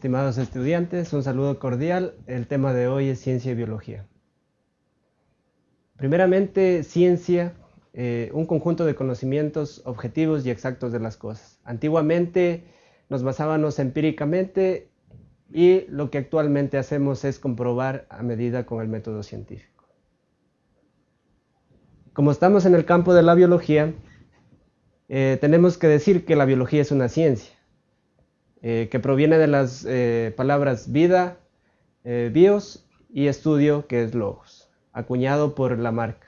Estimados estudiantes, un saludo cordial. El tema de hoy es ciencia y biología. Primeramente, ciencia, eh, un conjunto de conocimientos objetivos y exactos de las cosas. Antiguamente nos basábamos empíricamente y lo que actualmente hacemos es comprobar a medida con el método científico. Como estamos en el campo de la biología, eh, tenemos que decir que la biología es una ciencia, eh, que proviene de las eh, palabras vida, bios y estudio, que es logos, acuñado por Lamarck.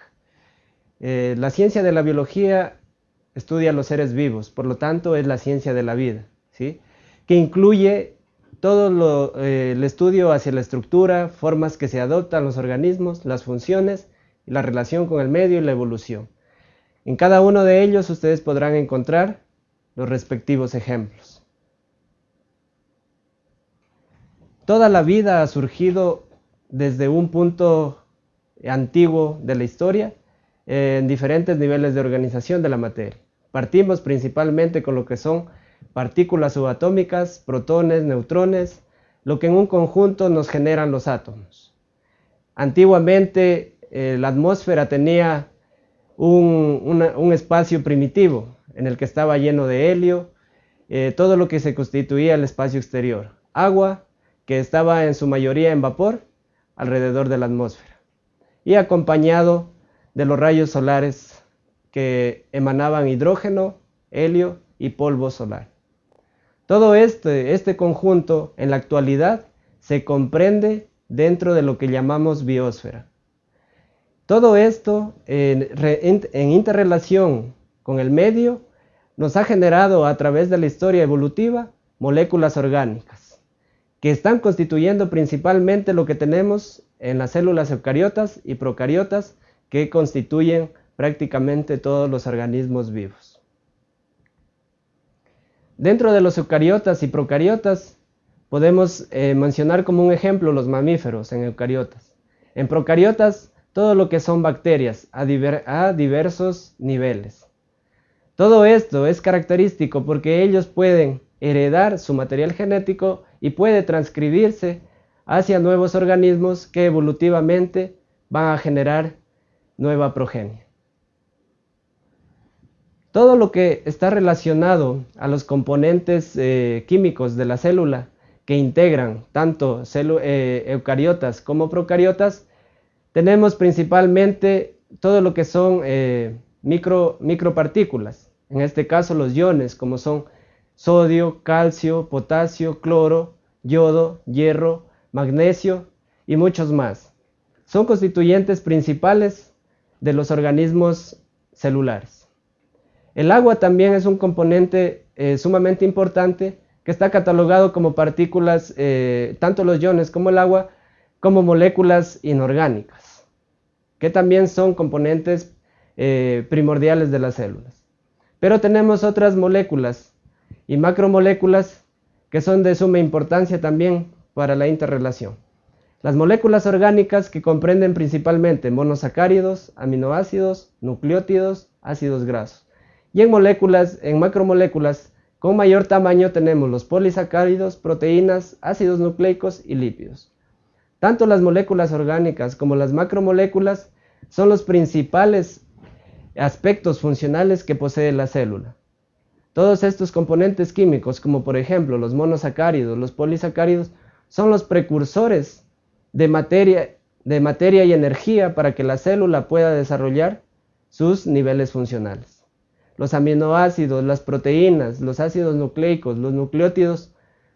la ciencia de la biología estudia los seres vivos, por lo tanto es la ciencia de la vida, ¿sí? que incluye todo el estudio hacia la estructura, formas que se adoptan los organismos, las funciones, la relación con el medio y la evolución. En cada uno de ellos ustedes podrán encontrar los respectivos ejemplos. Toda la vida ha surgido desde un punto antiguo de la historia en diferentes niveles de organización de la materia. Partimos principalmente con lo que son partículas subatómicas, protones, neutrones, lo que en un conjunto nos generan los átomos. Antiguamente eh, la atmósfera tenía un, espacio primitivo en el que estaba lleno de helio, eh, todo lo que se constituía el espacio exterior. Agua, que estaba en su mayoría en vapor, alrededor de la atmósfera. Y acompañado de los rayos solares que emanaban hidrógeno, helio y polvo solar. Todo este, este conjunto en la actualidad se comprende dentro de lo que llamamos biosfera. Todo esto en, interrelación con el medio nos ha generado a través de la historia evolutiva moléculas orgánicas que están constituyendo principalmente lo que tenemos en las células eucariotas y procariotas que constituyen prácticamente todos los organismos vivos. Dentro de los eucariotas y procariotas podemos eh, mencionar como un ejemplo los mamíferos en eucariotas. En procariotas todo lo que son bacterias a, diversos niveles. Todo esto es característico porque ellos pueden heredar su material genético y puede transcribirse hacia nuevos organismos que evolutivamente van a generar nueva progenie. Todo lo que está relacionado a los componentes eh, químicos de la célula que integran tanto eh, eucariotas como procariotas tenemos principalmente todo lo que son eh, micro, micropartículas, en este caso los iones, como son sodio, calcio, potasio, cloro, yodo, hierro, magnesio y muchos más. Son constituyentes principales de los organismos celulares. El agua también es un componente eh, sumamente importante que está catalogado como partículas, eh, tanto los iones como el agua, como moléculas inorgánicas, que también son componentes eh, primordiales de las células. Pero tenemos otras moléculas y macromoléculas que son de suma importancia también para la interrelación. Las moléculas orgánicas que comprenden principalmente monosacáridos, aminoácidos, nucleótidos, ácidos grasos. Y en moléculas, en macromoléculas con mayor tamaño tenemos los polisacáridos, proteínas, ácidos nucleicos y lípidos. Tanto las moléculas orgánicas como las macromoléculas son los principales aspectos funcionales que posee la célula. Todos estos componentes químicos, como por ejemplo los monosacáridos, los polisacáridos, son los precursores de materia, y energía para que la célula pueda desarrollar sus niveles funcionales. Los aminoácidos, las proteínas, los ácidos nucleicos, los nucleótidos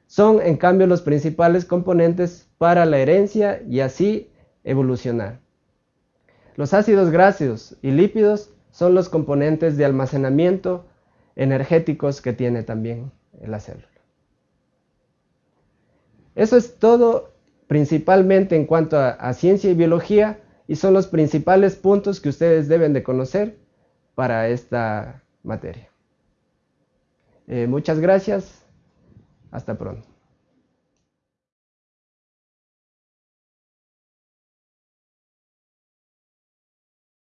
son en cambio los principales componentes para la herencia y así evolucionar. Los ácidos grasos y lípidos son los componentes de almacenamiento energéticos que tiene también la célula. Eso es todo principalmente en cuanto a, ciencia y biología y son los principales puntos que ustedes deben de conocer para esta materia. Eh, muchas gracias. Hasta pronto.